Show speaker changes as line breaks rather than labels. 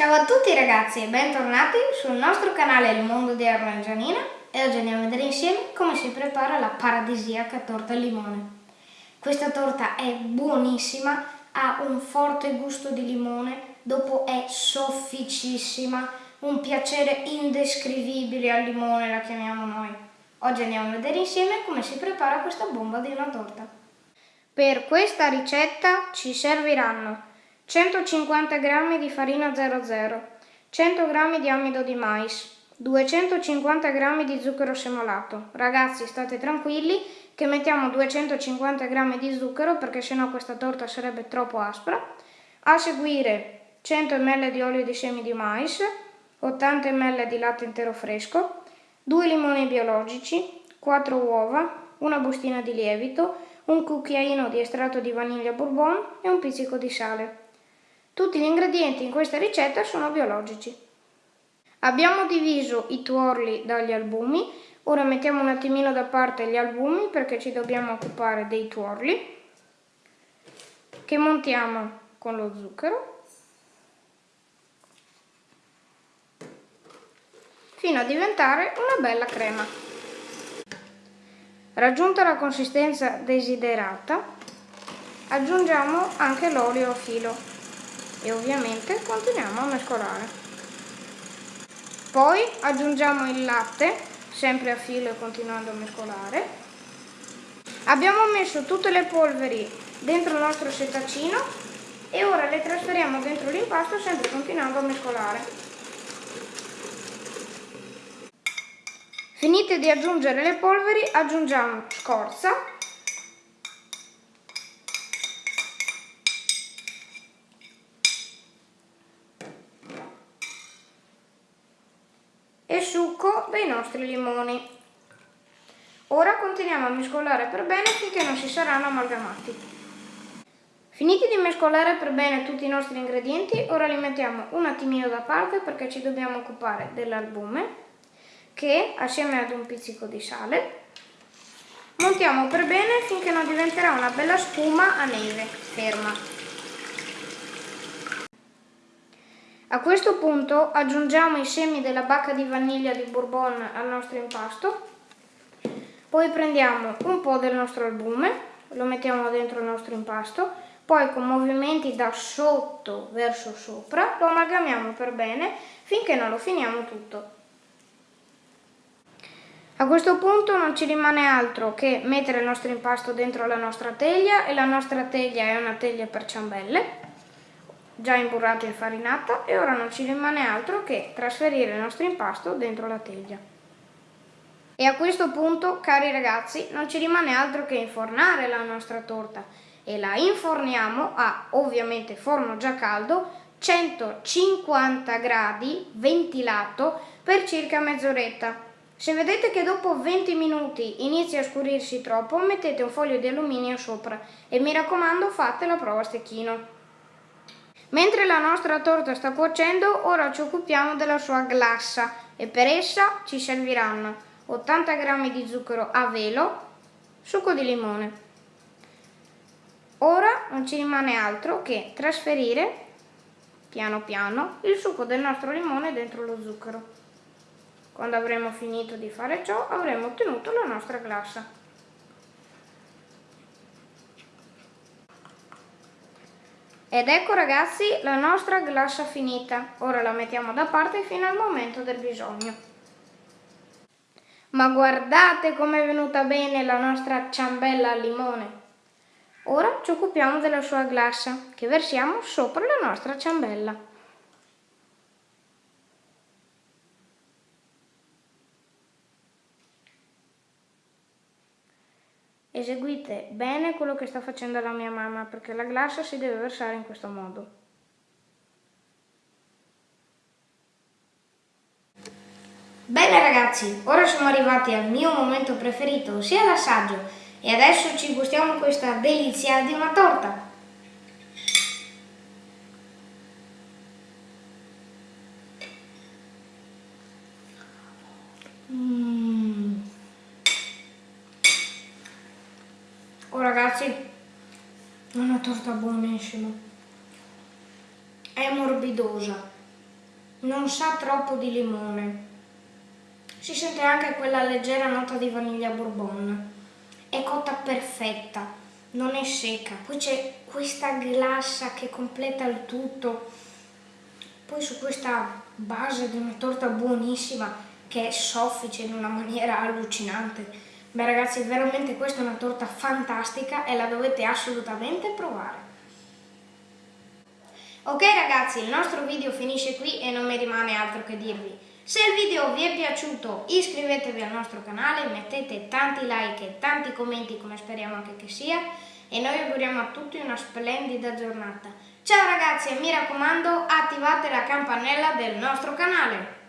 Ciao a tutti ragazzi e bentornati sul nostro canale Il Mondo di Erno e Gianina e oggi andiamo a vedere insieme come si prepara la paradisiaca torta al limone. Questa torta è buonissima, ha un forte gusto di limone, dopo è sofficissima, un piacere indescrivibile al limone la chiamiamo noi. Oggi andiamo a vedere insieme come si prepara questa bomba di una torta. Per questa ricetta ci serviranno 150 g di farina 00, 100 g di amido di mais, 250 g di zucchero semolato. Ragazzi state tranquilli che mettiamo 250 g di zucchero perché sennò questa torta sarebbe troppo aspra. A seguire 100 ml di olio di semi di mais, 80 ml di latte intero fresco, 2 limoni biologici, 4 uova, una bustina di lievito, un cucchiaino di estratto di vaniglia bourbon e un pizzico di sale. Tutti gli ingredienti in questa ricetta sono biologici. Abbiamo diviso i tuorli dagli albumi, ora mettiamo un attimino da parte gli albumi perché ci dobbiamo occupare dei tuorli che montiamo con lo zucchero fino a diventare una bella crema. Raggiunta la consistenza desiderata, aggiungiamo anche l'olio a filo e ovviamente continuiamo a mescolare. Poi aggiungiamo il latte, sempre a filo e continuando a mescolare. Abbiamo messo tutte le polveri dentro il nostro setacino e ora le trasferiamo dentro l'impasto sempre continuando a mescolare. Finite di aggiungere le polveri, aggiungiamo scorza e succo dei nostri limoni. Ora continuiamo a mescolare per bene finché non si saranno amalgamati. Finiti di mescolare per bene tutti i nostri ingredienti, ora li mettiamo un attimino da parte perché ci dobbiamo occupare dell'albume che assieme ad un pizzico di sale montiamo per bene finché non diventerà una bella spuma a neve ferma. A questo punto aggiungiamo i semi della bacca di vaniglia di bourbon al nostro impasto, poi prendiamo un po' del nostro albume, lo mettiamo dentro il nostro impasto, poi con movimenti da sotto verso sopra lo amalgamiamo per bene finché non lo finiamo tutto. A questo punto non ci rimane altro che mettere il nostro impasto dentro la nostra teglia e la nostra teglia è una teglia per ciambelle già imburrato e infarinato e ora non ci rimane altro che trasferire il nostro impasto dentro la teglia. E a questo punto, cari ragazzi, non ci rimane altro che infornare la nostra torta e la inforniamo a, ovviamente, forno già caldo, 150 gradi, ventilato, per circa mezz'oretta. Se vedete che dopo 20 minuti inizia a scurirsi troppo, mettete un foglio di alluminio sopra e mi raccomando fate la prova a stecchino. Mentre la nostra torta sta cuocendo, ora ci occupiamo della sua glassa e per essa ci serviranno 80 g di zucchero a velo, succo di limone. Ora non ci rimane altro che trasferire piano piano il succo del nostro limone dentro lo zucchero. Quando avremo finito di fare ciò avremo ottenuto la nostra glassa. Ed ecco ragazzi la nostra glassa finita. Ora la mettiamo da parte fino al momento del bisogno. Ma guardate com'è venuta bene la nostra ciambella al limone. Ora ci occupiamo della sua glassa che versiamo sopra la nostra ciambella. Eseguite bene quello che sta facendo la mia mamma perché la glassa si deve versare in questo modo. Bene ragazzi, ora siamo arrivati al mio momento preferito, ossia l'assaggio, e adesso ci gustiamo questa delizia di una torta. Ragazzi, è una torta buonissima. È morbidosa. non sa troppo di limone. Si sente anche quella leggera nota di vaniglia bourbon. È cotta perfetta, non è secca. Poi c'è questa glassa che completa il tutto. Poi su questa base di una torta buonissima che è soffice in una maniera allucinante. Beh ragazzi, veramente questa è una torta fantastica e la dovete assolutamente provare. Ok ragazzi, il nostro video finisce qui e non mi rimane altro che dirvi. Se il video vi è piaciuto iscrivetevi al nostro canale, mettete tanti like e tanti commenti come speriamo anche che sia e noi auguriamo a tutti una splendida giornata. Ciao ragazzi e mi raccomando attivate la campanella del nostro canale.